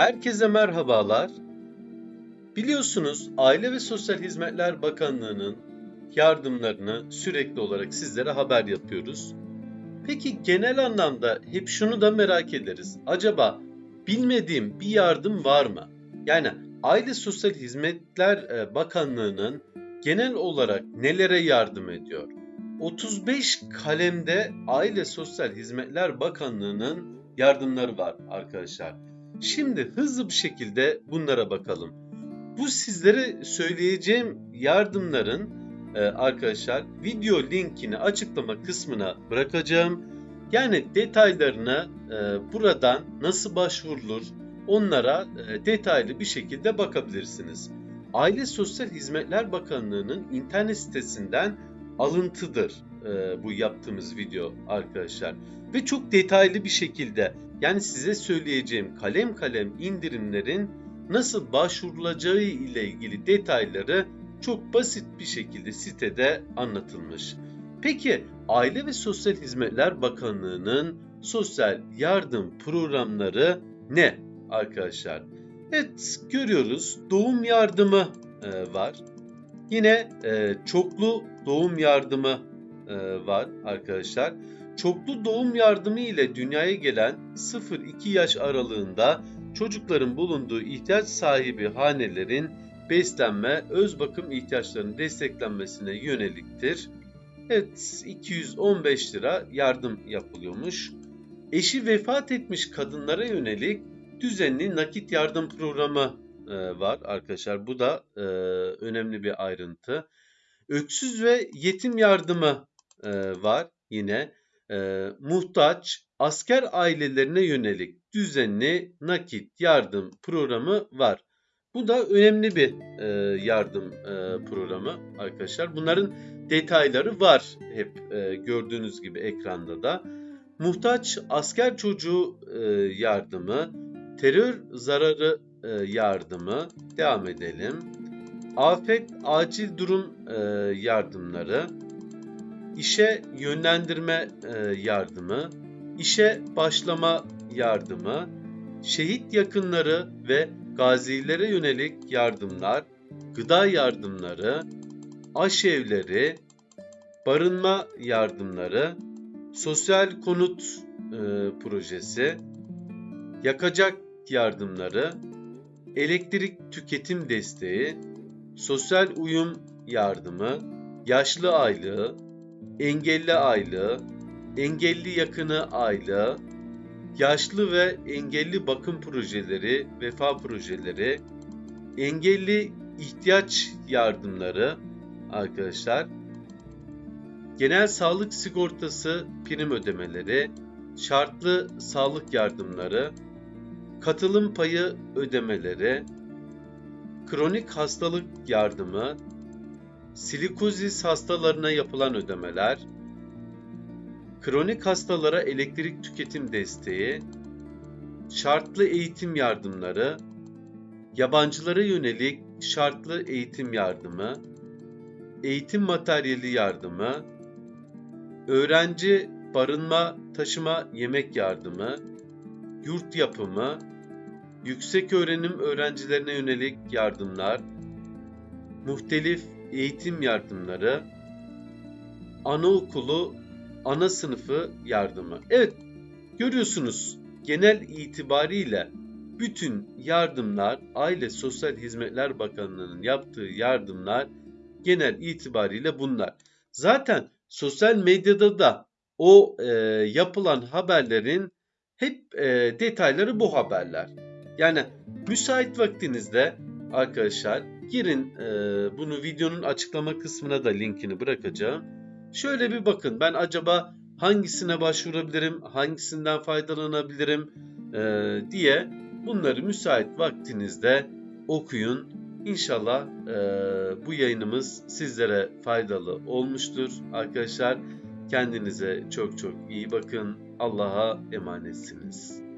Herkese merhabalar. Biliyorsunuz Aile ve Sosyal Hizmetler Bakanlığı'nın yardımlarını sürekli olarak sizlere haber yapıyoruz. Peki genel anlamda hep şunu da merak ederiz. Acaba bilmediğim bir yardım var mı? Yani Aile Sosyal Hizmetler e, Bakanlığı'nın genel olarak nelere yardım ediyor? 35 kalemde Aile Sosyal Hizmetler Bakanlığı'nın yardımları var arkadaşlar. Şimdi hızlı bir şekilde bunlara bakalım. Bu sizlere söyleyeceğim yardımların e, arkadaşlar video linkini açıklama kısmına bırakacağım. Yani detaylarına e, buradan nasıl başvurulur onlara e, detaylı bir şekilde bakabilirsiniz. Aile Sosyal Hizmetler Bakanlığı'nın internet sitesinden alıntıdır bu yaptığımız video arkadaşlar. Ve çok detaylı bir şekilde yani size söyleyeceğim kalem kalem indirimlerin nasıl başvurulacağı ile ilgili detayları çok basit bir şekilde sitede anlatılmış. Peki Aile ve Sosyal Hizmetler Bakanlığı'nın sosyal yardım programları ne arkadaşlar? Evet görüyoruz doğum yardımı e, var. Yine e, çoklu doğum yardımı e, var arkadaşlar. Çoklu doğum yardımı ile dünyaya gelen 0-2 yaş aralığında çocukların bulunduğu ihtiyaç sahibi hanelerin beslenme, öz bakım ihtiyaçlarının desteklenmesine yöneliktir. Evet 215 lira yardım yapılıyormuş. Eşi vefat etmiş kadınlara yönelik düzenli nakit yardım programı e, var arkadaşlar. Bu da e, önemli bir ayrıntı. Öksüz ve yetim yardımı e, var yine e, muhtaç asker ailelerine yönelik düzenli nakit yardım programı var. Bu da önemli bir e, yardım e, programı arkadaşlar. Bunların detayları var hep e, gördüğünüz gibi ekranda da. Muhtaç asker çocuğu e, yardımı, terör zararı e, yardımı devam edelim. Afet acil durum e, yardımları, işe yönlendirme e, yardımı, işe başlama yardımı, şehit yakınları ve gazilere yönelik yardımlar, gıda yardımları, aşevleri, barınma yardımları, sosyal konut e, projesi, yakacak yardımları, elektrik tüketim desteği, sosyal uyum yardımı, yaşlı aylığı, engelli aylığı, engelli yakını aylığı, yaşlı ve engelli bakım projeleri, vefa projeleri, engelli ihtiyaç yardımları arkadaşlar, genel sağlık sigortası prim ödemeleri, şartlı sağlık yardımları, katılım payı ödemeleri, kronik hastalık yardımı, silikozis hastalarına yapılan ödemeler, kronik hastalara elektrik tüketim desteği, şartlı eğitim yardımları, yabancılara yönelik şartlı eğitim yardımı, eğitim materyali yardımı, öğrenci barınma, taşıma, yemek yardımı, yurt yapımı, yüksek öğrenim öğrencilerine yönelik yardımlar, muhtelif eğitim yardımları, anaokulu, ana sınıfı yardımı. Evet, görüyorsunuz genel itibariyle bütün yardımlar Aile Sosyal Hizmetler Bakanlığı'nın yaptığı yardımlar genel itibariyle bunlar. Zaten sosyal medyada da o e, yapılan haberlerin hep e, detayları bu haberler. Yani müsait vaktinizde arkadaşlar girin e, bunu videonun açıklama kısmına da linkini bırakacağım. Şöyle bir bakın ben acaba hangisine başvurabilirim, hangisinden faydalanabilirim e, diye bunları müsait vaktinizde okuyun. İnşallah e, bu yayınımız sizlere faydalı olmuştur. Arkadaşlar kendinize çok çok iyi bakın. Allah'a emanetsiniz.